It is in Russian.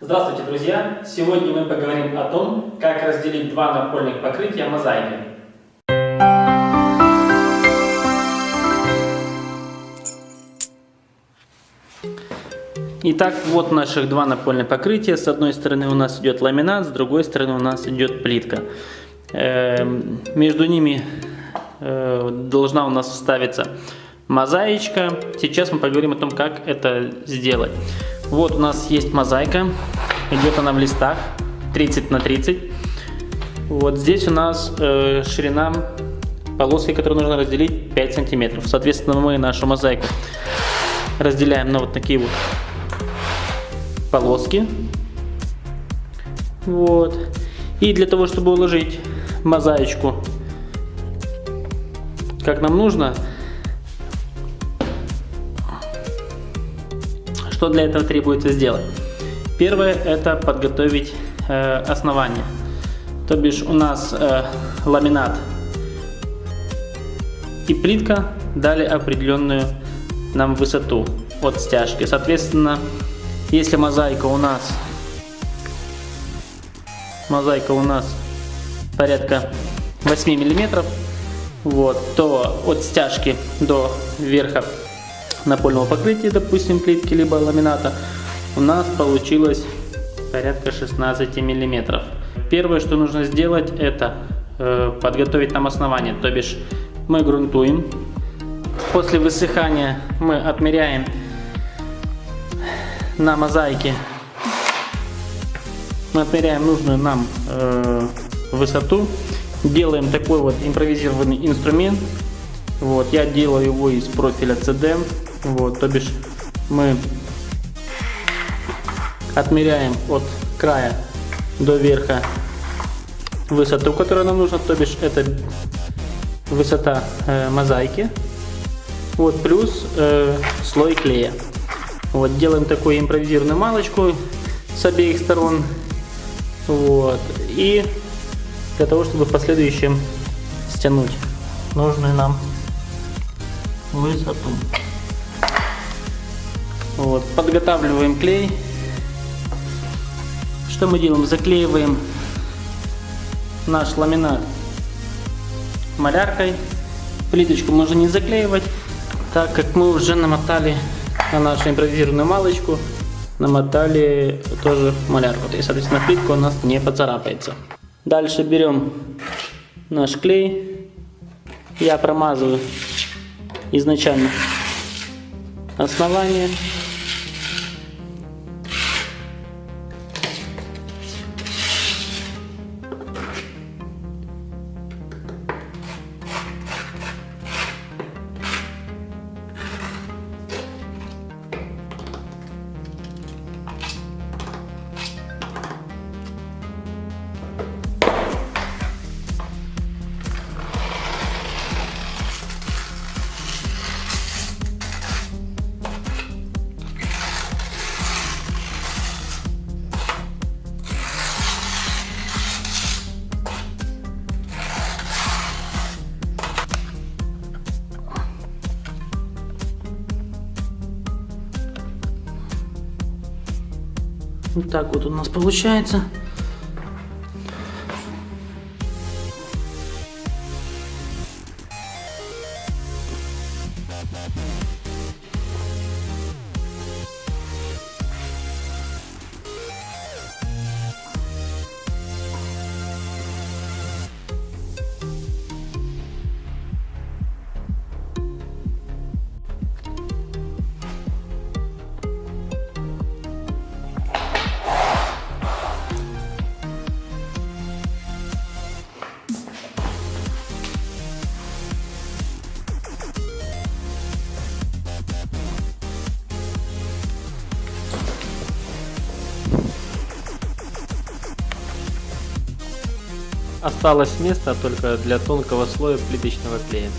Здравствуйте, друзья! Сегодня мы поговорим о том, как разделить два напольных покрытия мозаикой. Итак, вот наших два напольных покрытия. С одной стороны у нас идет ламинат, с другой стороны у нас идет плитка. Эм, между ними э, должна у нас вставиться мозаичка. Сейчас мы поговорим о том, как это сделать. Вот у нас есть мозаика, идет она в листах 30 на 30. Вот здесь у нас э, ширина полоски, которую нужно разделить 5 сантиметров. Соответственно, мы нашу мозаику разделяем на вот такие вот полоски. Вот. И для того, чтобы уложить мозаичку, как нам нужно, Что для этого требуется сделать? Первое это подготовить э, основание. То бишь у нас э, ламинат и плитка дали определенную нам высоту от стяжки. Соответственно, если мозаика у нас мозаика у нас порядка 8 миллиметров, вот, то от стяжки до верха напольного покрытия, допустим, плитки либо ламината, у нас получилось порядка 16 миллиметров. Первое, что нужно сделать, это э, подготовить нам основание, то бишь мы грунтуем. После высыхания мы отмеряем на мозаике, мы отмеряем нужную нам э, высоту, делаем такой вот импровизированный инструмент. Вот, я делаю его из профиля CD. Вот, то бишь мы отмеряем от края до верха высоту, которая нам нужна, то бишь это высота э, мозаики. Вот, плюс э, слой клея. Вот, делаем такую импровизированную малочку с обеих сторон. Вот, и для того, чтобы в последующем стянуть нужную нам высоту. Вот, подготавливаем клей. Что мы делаем? Заклеиваем наш ламинат маляркой. Плиточку можно не заклеивать, так как мы уже намотали на нашу импровизированную малочку, намотали тоже малярку. И, соответственно, плитка у нас не поцарапается. Дальше берем наш клей. Я промазываю изначально. Основание Вот так вот у нас получается. Осталось место только для тонкого слоя плиточного клея.